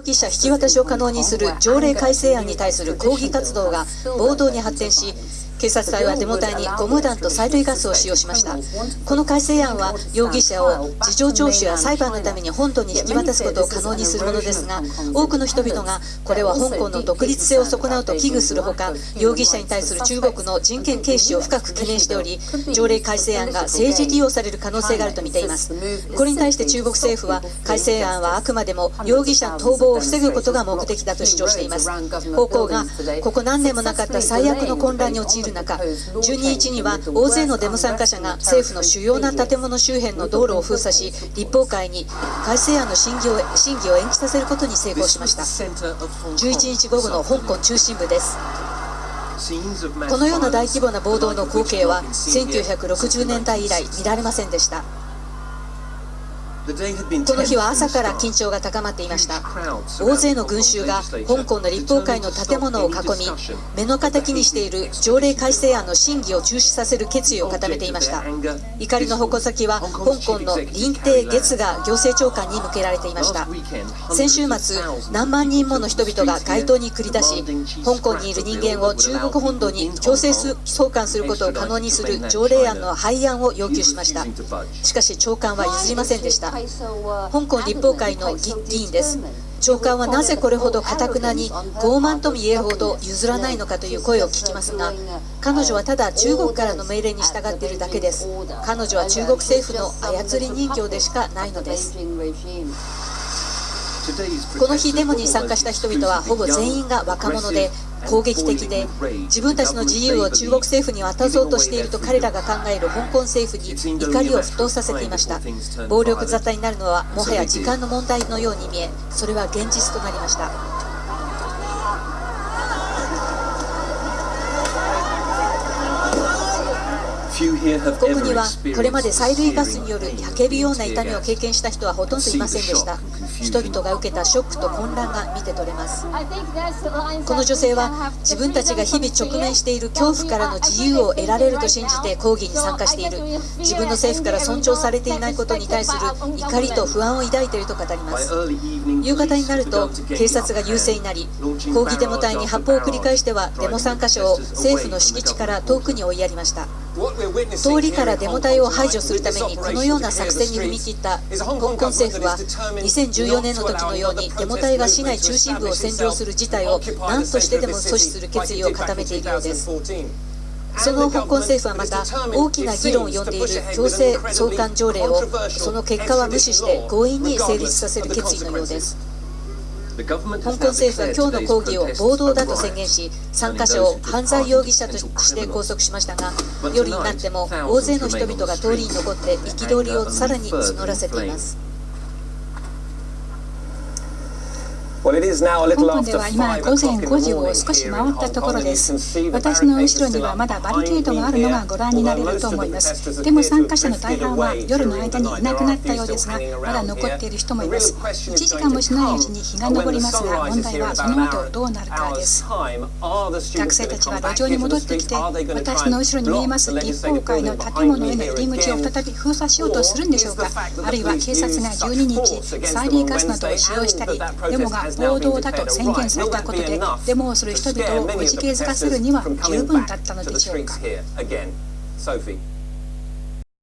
容疑者引き渡しを可能にする条例改正案に対する抗議活動が暴動に発展し警察隊はデモ隊にゴム弾と催涙ガスを使用しました。この改正案は容疑者を事情聴取や裁判のために本土に引き渡すことを可能にするものですが多くの人々がこれは香港の独立性を損なうと危惧するほか容疑者に対する中国の人権軽視を深く懸念しており条例改正案が政治利用される可能性があると見ています。これに対して中国政府は改正案はあくまでも容疑者の逃亡を防ぐことが目的だと主張しています。方向がここ何年もなかった最悪の混乱に陥る中12日には大勢のデモ参加者が政府の主要な建物周辺の道路を封鎖し立法会に改正案の審議を審議を延期させることに成功しました。11日午後の香港中心部です。このような大規模な暴動の光景は1960年代以来見られませんでしたこの日は朝から緊張が高まっていました。大勢の群衆が香港の立法会の建物を囲み目の敵にしている条例改正案の審議を中止させる決意を固めていました。怒りの矛先は香港の林鄭月娥行政長官に向けられていました。先週末何万人もの人々が街頭に繰り出し香港にいる人間を中国本土に強制送還することを可能にする条例案の廃案を要求しました。しかし長官は譲りませんでした。香港立法会の議員です。長官はなぜこれほどかたくなに傲慢とも言えほど譲らないのかという声を聞きますが彼女はただ中国からの命令に従っているだけです。彼女は中国政府の操り人形でしかないのです。この日デモに参加した人々はほぼ全員が若者で攻撃的で自分たちの自由を中国政府に渡そうとしていると彼らが考える香港政府に怒りを沸騰させていました。暴力沙汰になるのはもはや時間の問題のように見えそれは現実となりました。ここにはこれまで催涙ガスによる焼けるような痛みを経験した人はほとんどいませんでした。人々が受けたショックと混乱が見て取れます。この女性は自分たちが日々直面している恐怖からの自由を得られると信じて抗議に参加している。自分の政府から尊重されていないことに対する怒りと不安を抱いていると語ります。夕方になると警察が優勢になり抗議デモ隊に発砲を繰り返してはデモ参加者を政府の敷地から遠くに追いやりました通りからデモ隊を排除するためにこのような作戦に踏み切った香港政府は2014年の時のようにデモ隊が市内中心部を占領する事態を何としてでも阻止する決意を固めているようです。その香港政府はまた大きな議論を呼んでいる強制送還条例をその結果は無視して強引に成立させる決意のようです香港政府は今日の抗議を暴動だと宣言し参加者を犯罪容疑者として拘束しましたが夜になっても大勢の人々が通りに残って憤りをさらに募らせています香港では今午前5時を少し回ったところです。私の後ろにはまだバリケードがあるのがご覧になれると思います。でも参加者の大半は夜の間にいなくなったようですがまだ残っている人もいます。1時間もしないうちに日が昇りますが問題はその後どうなるかです。学生たちは路上に戻ってきて私の後ろに見えます。立法会の建物への入り口を再び封鎖しようとするんでしょうか？あるいは警察が12日催涙ガスなどを使用したりデモが暴動だと宣言されたことでデモをする人々をおじけづかせるには十分だったのでしょうか？